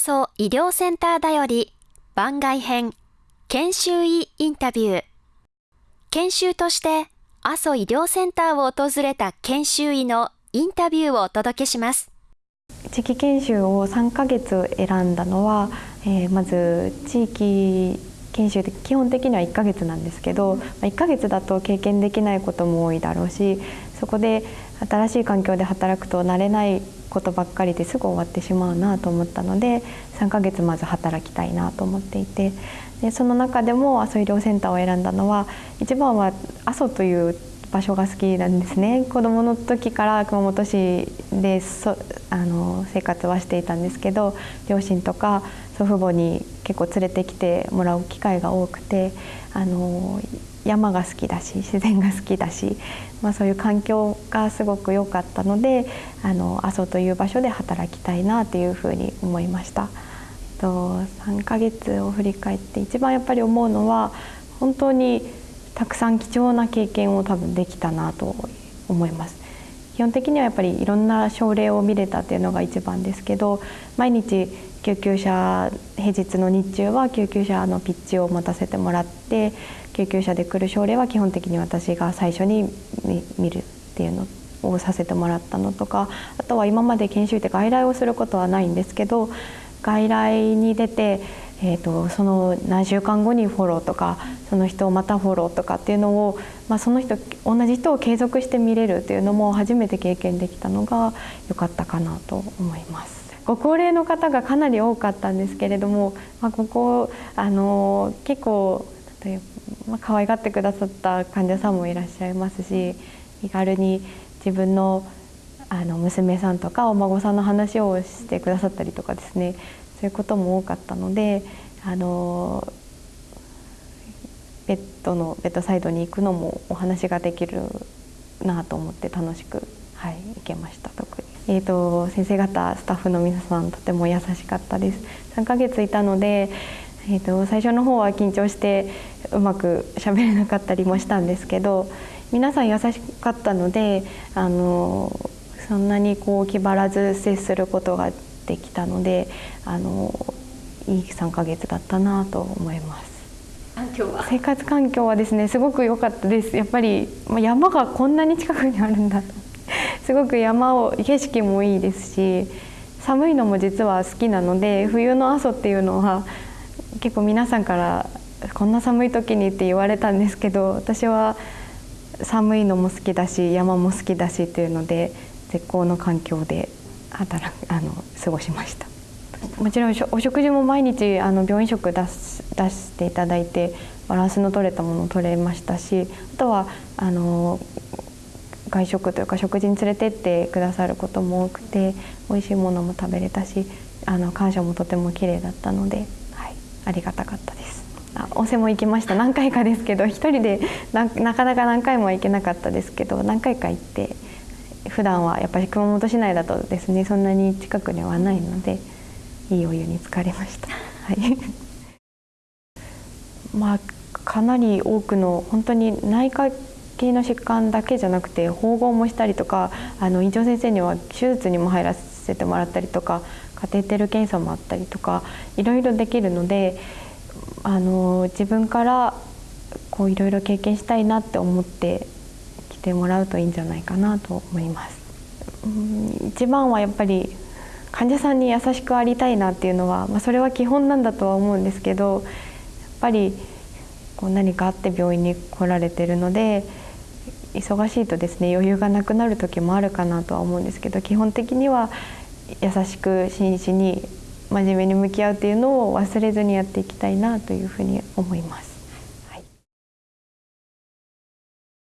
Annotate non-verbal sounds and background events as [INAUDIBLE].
阿蘇医療センターだより番外編研修医インタビュー。研修として阿蘇医療センターを訪れた研修医のインタビューをお届けします。地域研修を3ヶ月選んだのは、えー、まず地域研修って基本的には1ヶ月なんですけど、ま1ヶ月だと経験できないことも多いだろうしそこで新しい環境で働くと慣れないことばっかりですぐ終わってしまうなと思ったので3ヶ月まず働きたいなと思っていてでその中でも阿蘇医療センターを選んだのは一番は阿蘇という場所が好きなんですね。子どもの時から熊本市でそあの生活はしていたんですけど両親とか祖父母に結構連れてきてもらう機会が多くてあの山が好きだし自然が好きだし、まあ、そういう環境がすごく良かったのであの阿蘇という場所で働きたいなというふうに思いました。と3ヶ月を振り返って一番やっぱり思うのは本当にたくさん貴重な経験を多分できたなと思います。基本的にはやっぱりいろんな症例を見れたっていうのが一番ですけど毎日救急車平日の日中は救急車のピッチを持たせてもらって救急車で来る症例は基本的に私が最初に見るっていうのをさせてもらったのとかあとは今まで研修って外来をすることはないんですけど外来に出て、えーと、その何週間後にフォローとかその人をまたフォローとかっていうのを、まあ、その人同じ人を継続して見れるっていうのも初めて経験できたのが良かったかなと思います。ご高齢の方がかなり多かったんですけれども、まあ、ここあの結構例えばまあ、可愛がってくださった患者さんもいらっしゃいますし気軽に自分のあの娘さんとかお孫さんの話をしてくださったりとかですねそういうことも多かったのであのベッドのベッドサイドに行くのもお話ができるなと思って楽しく、はい、行けました特に。えーと、先生方スタッフの皆さんとても優しかったです3ヶ月いたのでえーと、最初の方は緊張してうまく喋れなかったりもしたんですけど皆さん優しかったのであのそんなにこう気張らず接することができたのであのいい3ヶ月だったなと思います。生活環境はですねすごく良かったです。やっぱり山がこんなに近くにあるんだと。[LAUGHS] すごく山を景色もいいですし寒いのも実は好きなので冬の阿蘇っていうのは結構皆さんからこんな寒い時にって言われたんですけど私は寒いのも好きだし山も好きだしっていうので絶好の環境で働 [LAUGHS] あの過ごしました。もちろんお食事も毎日あの病院食出し出していただいてバランスの取れたものを取れましたしあとはあの外食というか食事に連れてってくださることも多くて美味しいものも食べれたしあの感謝もとても綺麗だったのでありがたかったです。あ温泉も行きました。何回かですけど一人でなかなか何回も行けなかったですけど何回か行って普段はやっぱり熊本市内だとですねそんなに近くにはないのでいいお湯に浸かれました。はい [LAUGHS] まあ、かなり多くの本当に内科系の疾患だけじゃなくて縫合もしたりとかあの院長先生には手術にも入らせてもらったりとかカテーテル検査もあったりとかいろいろできるのであの自分からこういろいろ経験したいなって思っててもらうといいんじゃないかなと思います。うん一番はやっぱり患者さんに優しくありたいなっていうのは、まあ、それは基本なんだとは思うんですけどやっぱりこう何かあって病院に来られてるので忙しいとですね余裕がなくなる時もあるかなとは思うんですけど基本的には優しく真摯に真面目に向き合うっていうのを忘れずにやっていきたいなというふうに思います。